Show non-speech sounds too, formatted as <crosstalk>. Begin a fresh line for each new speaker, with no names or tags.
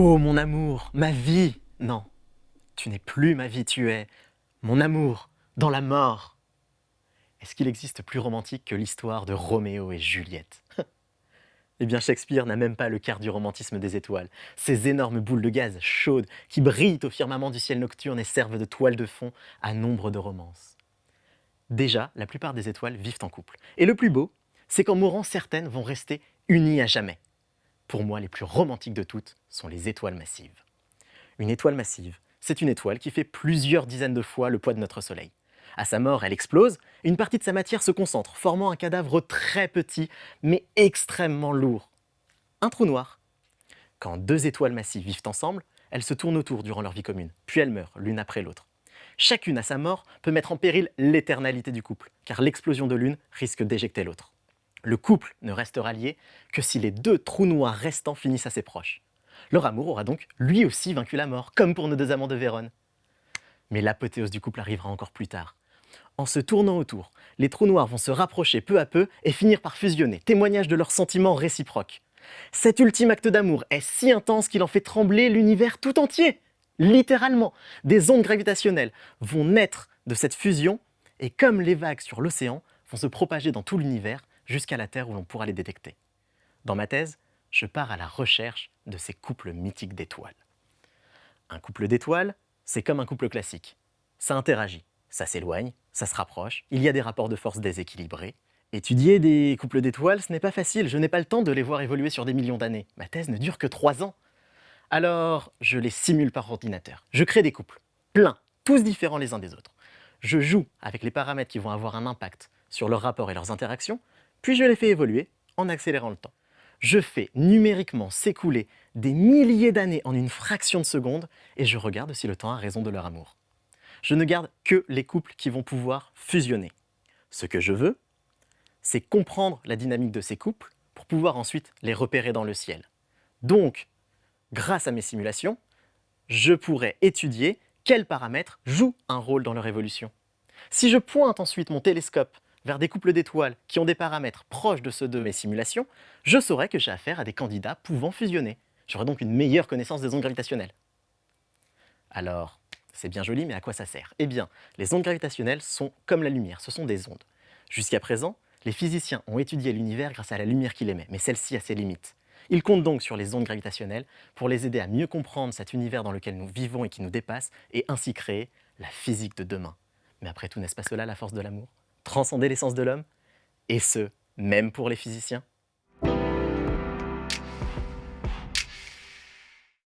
Oh mon amour, ma vie Non, tu n'es plus ma vie, tu es mon amour dans la mort. Est-ce qu'il existe plus romantique que l'histoire de Roméo et Juliette? <laughs> Eh bien Shakespeare n'a même pas le quart du romantisme des étoiles. Ces énormes boules de gaz chaudes qui brillent au firmament du ciel nocturne et servent de toile de fond à nombre de romances. Déjà, la plupart des étoiles vivent en couple. Et le plus beau, c'est qu'en mourant, certaines vont rester unies à jamais. Pour moi, les plus romantiques de toutes sont les étoiles massives. Une étoile massive, c'est une étoile qui fait plusieurs dizaines de fois le poids de notre Soleil. À sa mort, elle explose, une partie de sa matière se concentre, formant un cadavre très petit, mais extrêmement lourd. Un trou noir. Quand deux étoiles massives vivent ensemble, elles se tournent autour durant leur vie commune, puis elles meurent l'une après l'autre. Chacune à sa mort peut mettre en péril l'éternalité du couple, car l'explosion de l'une risque d'éjecter l'autre. Le couple ne restera lié que si les deux trous noirs restants finissent assez proches. Leur amour aura donc lui aussi vaincu la mort, comme pour nos deux amants de Vérone. Mais l'apothéose du couple arrivera encore plus tard. En se tournant autour, les trous noirs vont se rapprocher peu à peu et finir par fusionner, témoignage de leurs sentiments réciproques. Cet ultime acte d'amour est si intense qu'il en fait trembler l'univers tout entier. Littéralement, des ondes gravitationnelles vont naître de cette fusion et comme les vagues sur l'océan, vont se propager dans tout l'univers jusqu'à la Terre où l'on pourra les détecter. Dans ma thèse, je pars à la recherche de ces couples mythiques d'étoiles. Un couple d'étoiles, c'est comme un couple classique. Ça interagit, ça s'éloigne, ça se rapproche, il y a des rapports de force déséquilibrés. Étudier des couples d'étoiles, ce n'est pas facile, je n'ai pas le temps de les voir évoluer sur des millions d'années. Ma thèse ne dure que trois ans. Alors, je les simule par ordinateur. Je crée des couples, pleins, tous différents les uns des autres. Je joue avec les paramètres qui vont avoir un impact sur leurs rapports et leurs interactions, puis je les fais évoluer en accélérant le temps. Je fais numériquement s'écouler des milliers d'années en une fraction de seconde et je regarde si le temps a raison de leur amour. Je ne garde que les couples qui vont pouvoir fusionner. Ce que je veux, c'est comprendre la dynamique de ces couples pour pouvoir ensuite les repérer dans le ciel. Donc, grâce à mes simulations, je pourrais étudier quels paramètres jouent un rôle dans leur évolution. Si je pointe ensuite mon télescope vers des couples d'étoiles qui ont des paramètres proches de ceux de mes simulations, je saurais que j'ai affaire à des candidats pouvant fusionner. J'aurai donc une meilleure connaissance des ondes gravitationnelles. Alors, c'est bien joli, mais à quoi ça sert? Eh bien, les ondes gravitationnelles sont comme la lumière, ce sont des ondes. Jusqu'à présent, les physiciens ont étudié l'univers grâce à la lumière qu'il émet, mais celle-ci a ses limites. Ils comptent donc sur les ondes gravitationnelles pour les aider à mieux comprendre cet univers dans lequel nous vivons et qui nous dépasse, et ainsi créer la physique de demain. Mais après tout, n'est-ce pas cela la force de l'amour? Transcender l'essence de l'homme Et ce, même pour les physiciens